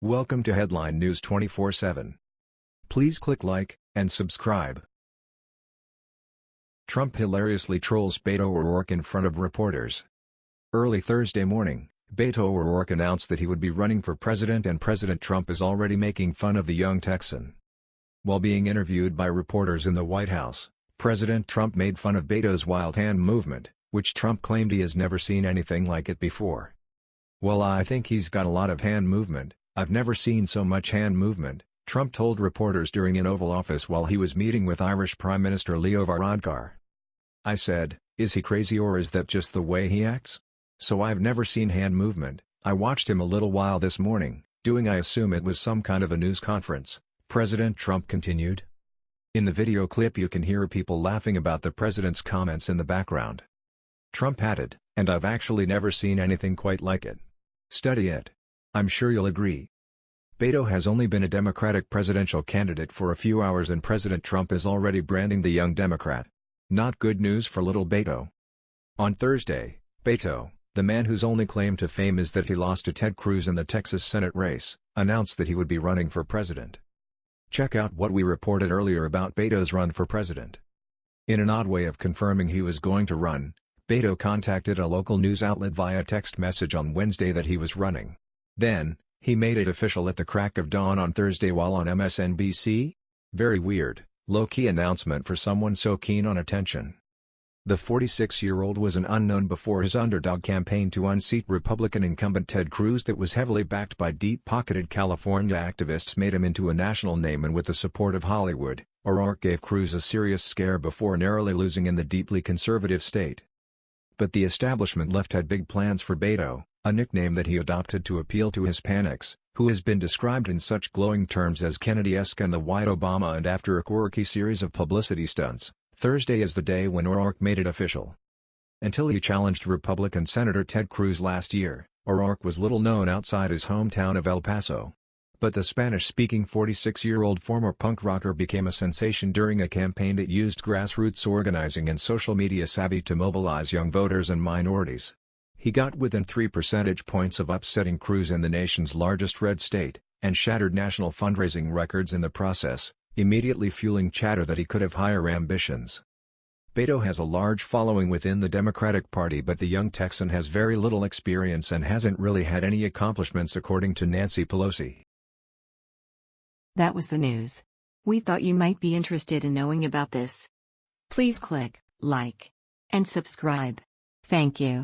Welcome to Headline News 24/7. Please click like and subscribe. Trump hilariously trolls Beto O'Rourke in front of reporters. Early Thursday morning, Beto O'Rourke announced that he would be running for president and President Trump is already making fun of the young Texan. While being interviewed by reporters in the White House, President Trump made fun of Beto's wild hand movement, which Trump claimed he has never seen anything like it before. Well I think he's got a lot of hand movement, I've never seen so much hand movement, Trump told reporters during an Oval Office while he was meeting with Irish Prime Minister Leo Varadkar. I said, is he crazy or is that just the way he acts? So I've never seen hand movement, I watched him a little while this morning, doing I assume it was some kind of a news conference, President Trump continued. In the video clip you can hear people laughing about the president's comments in the background. Trump added, and I've actually never seen anything quite like it. Study it. I'm sure you'll agree. Beto has only been a Democratic presidential candidate for a few hours and President Trump is already branding the young Democrat. Not good news for little Beto. On Thursday, Beto, the man whose only claim to fame is that he lost to Ted Cruz in the Texas Senate race, announced that he would be running for president. Check out what we reported earlier about Beto's run for president. In an odd way of confirming he was going to run, Beto contacted a local news outlet via text message on Wednesday that he was running. Then, he made it official at the crack of dawn on Thursday while on MSNBC? Very weird, low-key announcement for someone so keen on attention. The 46-year-old was an unknown before his underdog campaign to unseat Republican incumbent Ted Cruz that was heavily backed by deep-pocketed California activists made him into a national name and with the support of Hollywood, O'Rourke gave Cruz a serious scare before narrowly losing in the deeply conservative state. But the establishment left had big plans for Beto, a nickname that he adopted to appeal to Hispanics, who has been described in such glowing terms as Kennedy-esque and the White Obama and after a quirky series of publicity stunts, Thursday is the day when O'Rourke made it official. Until he challenged Republican Senator Ted Cruz last year, O'Rourke was little known outside his hometown of El Paso. But the Spanish-speaking 46-year-old former punk rocker became a sensation during a campaign that used grassroots organizing and social media savvy to mobilize young voters and minorities. He got within 3 percentage points of upsetting Cruz in the nation's largest red state, and shattered national fundraising records in the process, immediately fueling chatter that he could have higher ambitions. Beto has a large following within the Democratic Party but the young Texan has very little experience and hasn't really had any accomplishments according to Nancy Pelosi. That was the news. We thought you might be interested in knowing about this. Please click like and subscribe. Thank you.